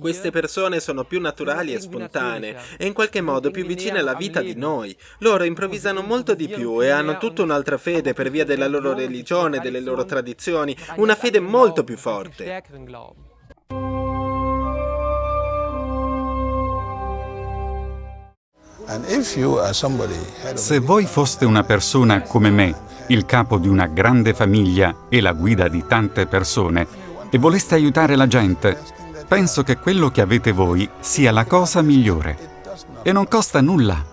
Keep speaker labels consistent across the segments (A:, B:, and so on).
A: Queste persone sono più naturali e spontanee e in qualche modo più vicine alla vita di noi. Loro improvvisano molto di più e hanno tutta un'altra fede per via della loro religione, delle loro tradizioni, una fede molto più forte.
B: Se voi foste una persona come me, il capo di una grande famiglia e la guida di tante persone, e voleste aiutare la gente, penso che quello che avete voi sia la cosa migliore. E non costa nulla.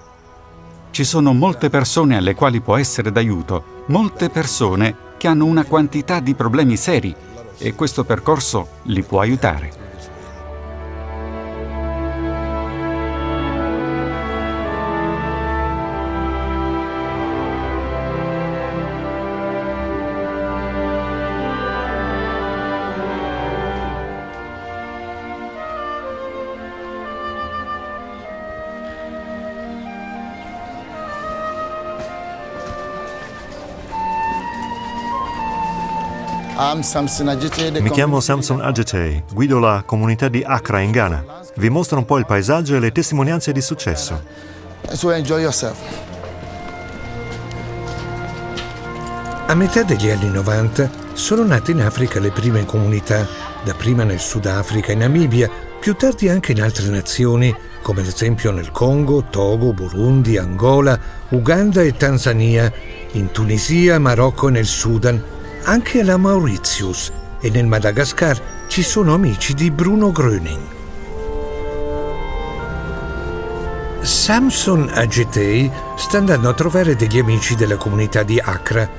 B: Ci sono molte persone alle quali può essere d'aiuto, molte persone che hanno una quantità di problemi seri e questo percorso li può aiutare.
C: Mi chiamo Samson Agete, guido la comunità di Accra in Ghana. Vi mostro un po' il paesaggio e le testimonianze di successo.
D: A metà degli anni 90 sono nate in Africa le prime comunità, dapprima nel Sudafrica e Namibia, più tardi anche in altre nazioni, come ad esempio nel Congo, Togo, Burundi, Angola, Uganda e Tanzania, in Tunisia, Marocco e nel Sudan, anche alla Mauritius e nel Madagascar ci sono amici di Bruno Gröning. Samson Agetei sta andando a trovare degli amici della comunità di Accra.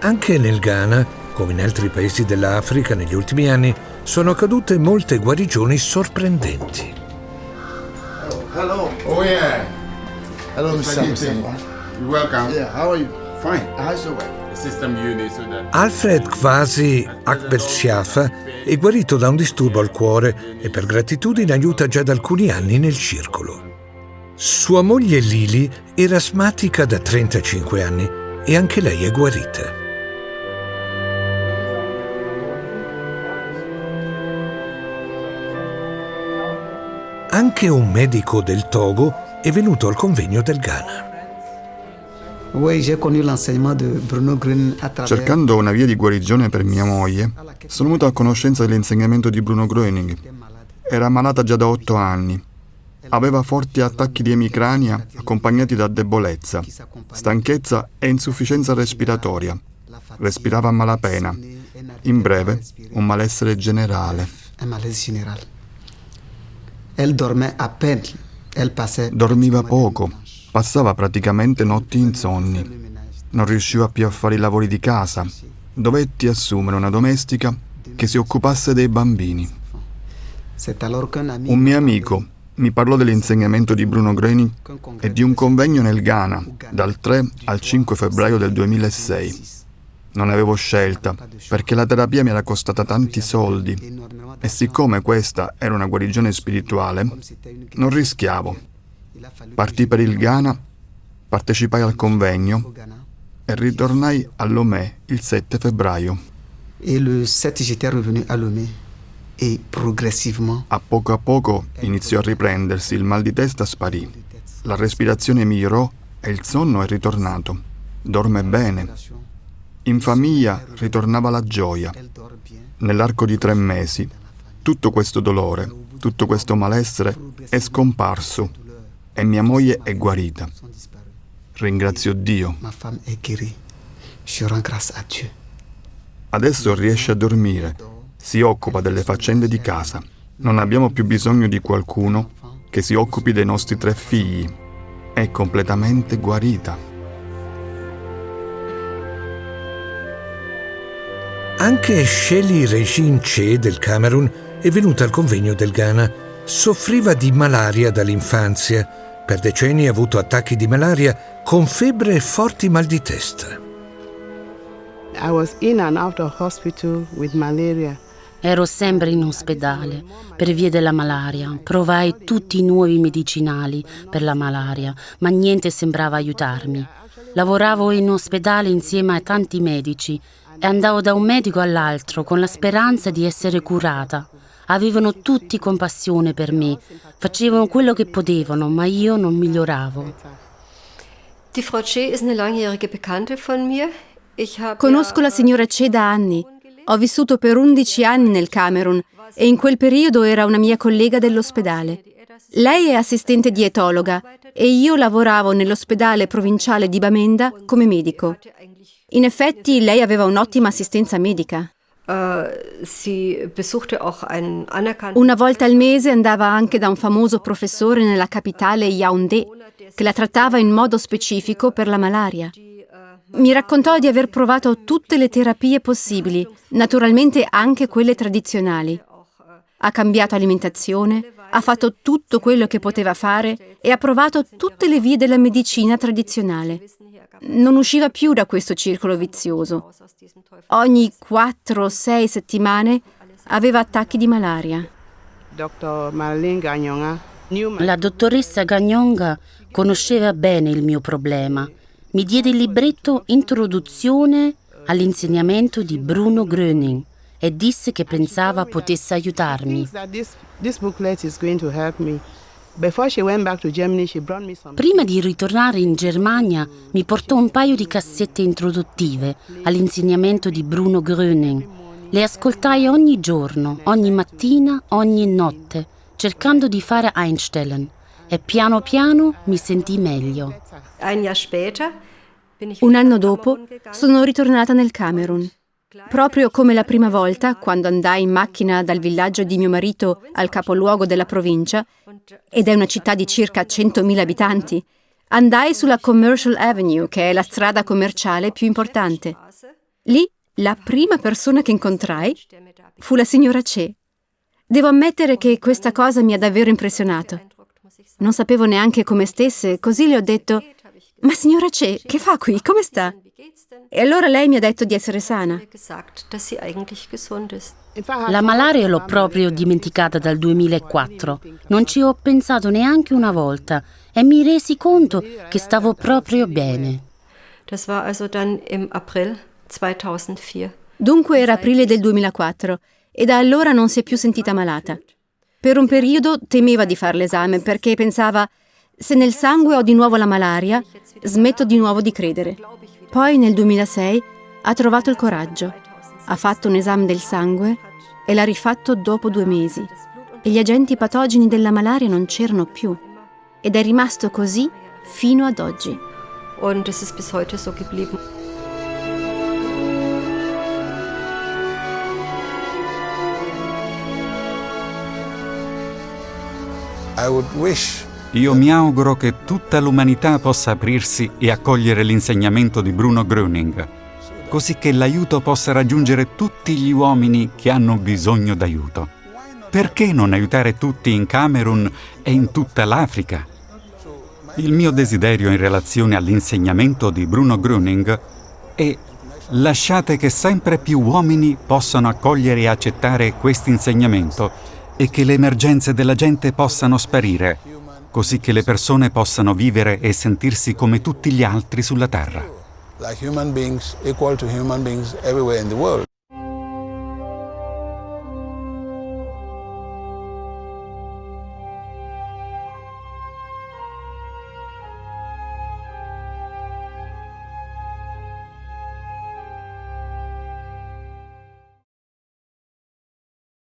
D: Anche nel Ghana, come in altri paesi dell'Africa negli ultimi anni, sono accadute molte guarigioni sorprendenti.
E: Hello. Oh yeah.
F: Hello, Mr.
E: Samson. You're welcome.
F: Yeah, how are you?
E: Fine.
F: How's your wife?
E: That
D: Alfred Kwasi Akbelshafa è guarito da un disturbo al cuore e per gratitudine aiuta già da alcuni anni nel circolo. Sua moglie Lili era asmatica da 35 anni e anche lei è guarita. Anche un medico del Togo è venuto al convegno del Ghana.
G: Cercando una via di guarigione per mia moglie, sono venuto a conoscenza dell'insegnamento di Bruno Gröning. Era malata già da otto anni. Aveva forti attacchi di emicrania accompagnati da debolezza, stanchezza e insufficienza respiratoria. Respirava a malapena. In breve, un malessere generale. Dormiva poco, passava praticamente notti insonni. Non riusciva più a fare i lavori di casa. Dovetti assumere una domestica che si occupasse dei bambini. Un mio amico mi parlò dell'insegnamento di Bruno Greni e di un convegno nel Ghana dal 3 al 5 febbraio del 2006. Non avevo scelta perché la terapia mi era costata tanti soldi e siccome questa era una guarigione spirituale, non rischiavo. Partii per il Ghana, partecipai al convegno e ritornai a Lomé il 7 febbraio.
H: Et le 7, j'étais revenu à Lomé. Et progressivement,
G: A poco a poco iniziò a riprendersi, il mal di testa sparì, la respirazione migliorò e il sonno è ritornato. Dorme bene. In famiglia ritornava la gioia. Nell'arco di tre mesi, tutto questo dolore, tutto questo malessere è scomparso e mia moglie è guarita. Ringrazio Dio. Adesso riesce a dormire, si occupa delle faccende di casa. Non abbiamo più bisogno di qualcuno che si occupi dei nostri tre figli. È completamente guarita.
D: Anche Shelly Regine Che del Camerun è venuta al convegno del Ghana. Soffriva di malaria dall'infanzia. Per decenni ha avuto attacchi di malaria con febbre e forti mal di testa.
I: I was in and out of hospital with malaria.
J: Ero sempre in ospedale per via della malaria. Provai tutti i nuovi medicinali per la malaria, ma niente sembrava aiutarmi. Lavoravo in ospedale insieme a tanti medici e andavo da un medico all'altro con la speranza di essere curata. Avevano tutti compassione per me, facevano quello che potevano, ma io non miglioravo.
K: Die Frau Che ist eine langjährige Bekannte von mir.
L: Conosco la signora Che da anni. Ho vissuto per 11 anni nel Camerun e in quel periodo era una mia collega dell'ospedale. Lei è assistente dietologa e io lavoravo nell'ospedale provinciale di Bamenda come medico. In effetti lei aveva un'ottima assistenza medica.
K: Äh,
L: una volta al mese andava anche da un famoso professore nella capitale Yaoundé che la trattava in modo specifico per la malaria. Mi raccontò di aver provato tutte le terapie possibili, naturalmente anche quelle tradizionali. Ha cambiato alimentazione, ha fatto tutto quello che poteva fare e ha provato tutte le vie della medicina tradizionale. Non usciva più da questo circolo vizioso. Ogni 4-6 settimane aveva attacchi di malaria.
J: La dottoressa Gagnonga conosceva bene il mio problema mi diede il libretto Introduzione all'insegnamento di Bruno Gröning e disse che pensava potesse aiutarmi. Prima di ritornare in Germania mi portò un paio di cassette introduttive all'insegnamento di Bruno Gröning. Le ascoltai ogni giorno, ogni mattina, ogni notte, cercando di fare Einstellen e piano piano mi sentii meglio.
L: Un anno dopo sono ritornata nel Camerun. Proprio come la prima volta, quando andai in macchina dal villaggio di mio marito al capoluogo della provincia, ed è una città di circa 100.000 abitanti, andai sulla Commercial Avenue, che è la strada commerciale più importante. Lì la prima persona che incontrai fu la signora Che. Devo ammettere che questa cosa mi ha davvero impressionato. Non sapevo neanche come stesse, così le ho detto «Ma signora Che, che fa qui? Come sta?» E allora lei mi ha detto di essere sana.
J: La malaria l'ho proprio dimenticata dal 2004. Non ci ho pensato neanche una volta e mi resi conto che stavo proprio bene.
L: Dunque era aprile del 2004 e da allora non si è più sentita malata. Per un periodo temeva di fare l'esame perché pensava se nel sangue ho di nuovo la malaria, smetto di nuovo di credere. Poi nel 2006 ha trovato il coraggio, ha fatto un esame del sangue e l'ha rifatto dopo due mesi e gli agenti patogeni della malaria non c'erano più ed è rimasto così fino ad oggi.
K: Und es ist bis heute so geblieben.
B: Io mi auguro che tutta l'umanità possa aprirsi e accogliere l'insegnamento di Bruno Gröning, così che l'aiuto possa raggiungere tutti gli uomini che hanno bisogno d'aiuto. Perché non aiutare tutti in Camerun e in tutta l'Africa? Il mio desiderio in relazione all'insegnamento di Bruno Gröning è lasciate che sempre più uomini possano accogliere e accettare questo insegnamento e che le emergenze della gente possano sparire, così che le persone possano vivere e sentirsi come tutti gli altri sulla Terra.
M: Like human beings, equal to human beings everywhere in the world.